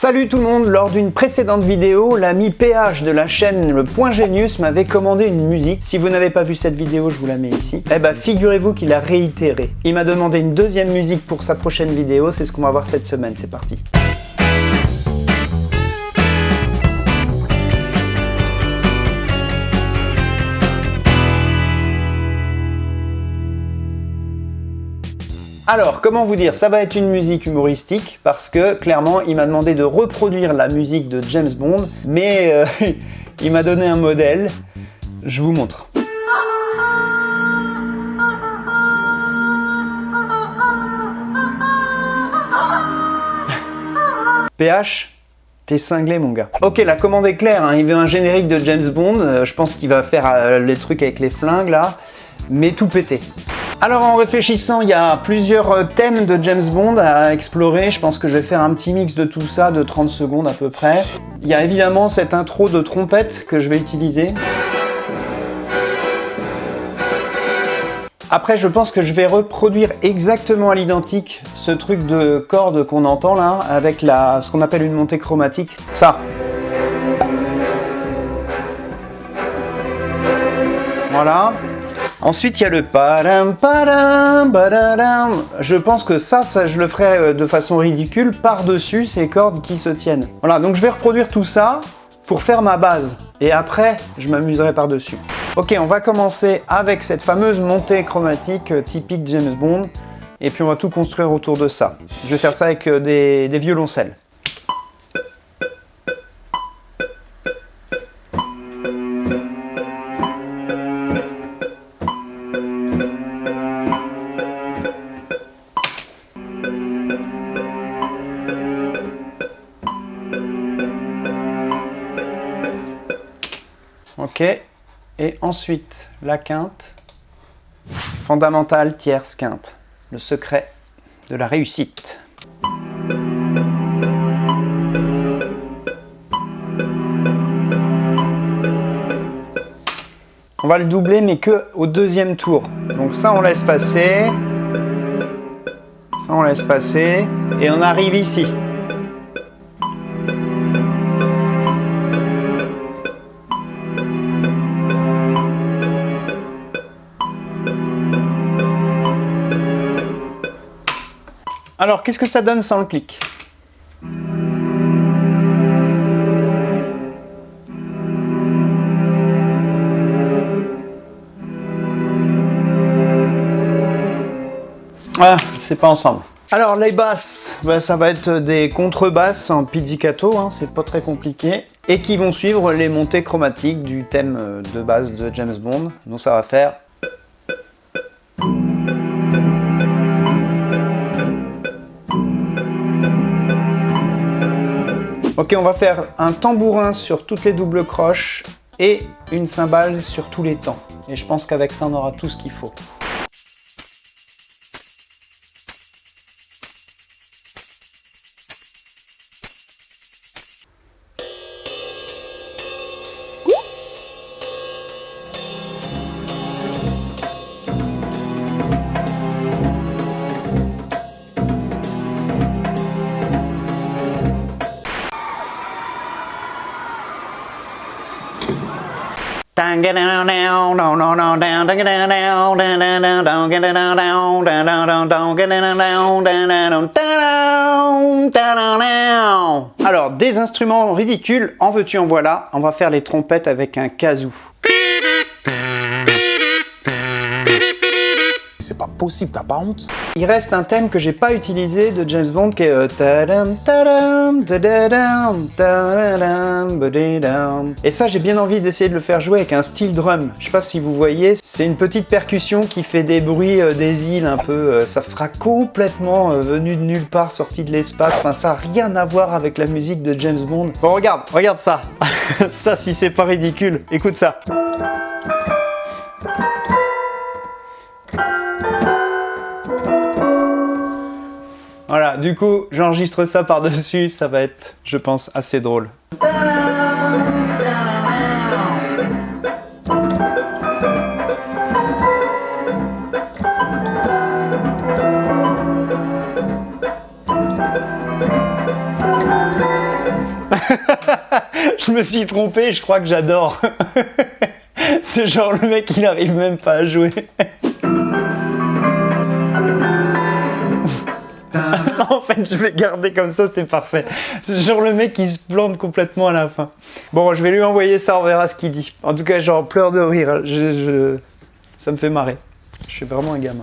Salut tout le monde, lors d'une précédente vidéo, l'ami PH de la chaîne Le Point Genius m'avait commandé une musique. Si vous n'avez pas vu cette vidéo, je vous la mets ici. Eh bah figurez-vous qu'il a réitéré. Il m'a demandé une deuxième musique pour sa prochaine vidéo, c'est ce qu'on va voir cette semaine, c'est parti. Alors, comment vous dire Ça va être une musique humoristique parce que, clairement, il m'a demandé de reproduire la musique de James Bond, mais euh, il m'a donné un modèle. Je vous montre. PH, T'es cinglé mon gars. Ok, la commande est claire, hein. il veut un générique de James Bond, euh, je pense qu'il va faire euh, les trucs avec les flingues là, mais tout pété. Alors en réfléchissant, il y a plusieurs euh, thèmes de James Bond à explorer. Je pense que je vais faire un petit mix de tout ça de 30 secondes à peu près. Il y a évidemment cette intro de trompette que je vais utiliser. Après, je pense que je vais reproduire exactement à l'identique ce truc de corde qu'on entend là, avec la, ce qu'on appelle une montée chromatique. Ça. Voilà. Ensuite, il y a le padam padam badadam. Je pense que ça, je le ferai euh, de façon ridicule par-dessus ces cordes qui se tiennent. Voilà, donc je vais reproduire tout ça pour faire ma base. Et après, je m'amuserai par-dessus. Ok, on va commencer avec cette fameuse montée chromatique euh, typique James Bond. Et puis on va tout construire autour de ça. Je vais faire ça avec euh, des violoncelles. Et ensuite la quinte, fondamentale, tierce, quinte, le secret de la réussite. On va le doubler mais que au deuxième tour. Donc ça on laisse passer, ça on laisse passer, et on arrive ici. Alors, qu'est-ce que ça donne sans le clic Ah, c'est pas ensemble. Alors les basses, ben, ça va être des contrebasses en pizzicato, hein, c'est pas très compliqué, et qui vont suivre les montées chromatiques du thème euh, de base de James Bond. Donc ça va faire Ok, on va faire un tambourin sur toutes les doubles croches et une cymbale sur tous les temps. Et je pense qu'avec ça, on aura tout ce qu'il faut. Alors, des instruments ridicules, en veux-tu en voilà, on va faire les trompettes avec un kazoo. Pas possible, t'as pas honte Il reste un thème que j'ai pas utilisé de James Bond qui est euh, Et ça j'ai bien envie d'essayer de le faire jouer avec un style drum. Je sais pas si vous voyez, c'est une petite percussion qui fait des bruits euh, des îles un peu. Euh, ça fera complètement venu de nulle part, sorti de l'espace. Enfin ça a rien à voir avec la musique de James Bond. Bon regarde, regarde ça. ça si c'est pas ridicule, écoute ça. Voilà, du coup, j'enregistre ça par-dessus, ça va être, je pense, assez drôle. je me suis trompé, je crois que j'adore. C'est genre le mec, il arrive même pas à jouer. fait, je vais garder comme ça, c'est parfait. C'est genre le mec qui se plante complètement à la fin. Bon, je vais lui envoyer ça, on verra ce qu'il dit. En tout cas, genre pleure de rire. Ça me fait marrer. Je suis vraiment un gamin.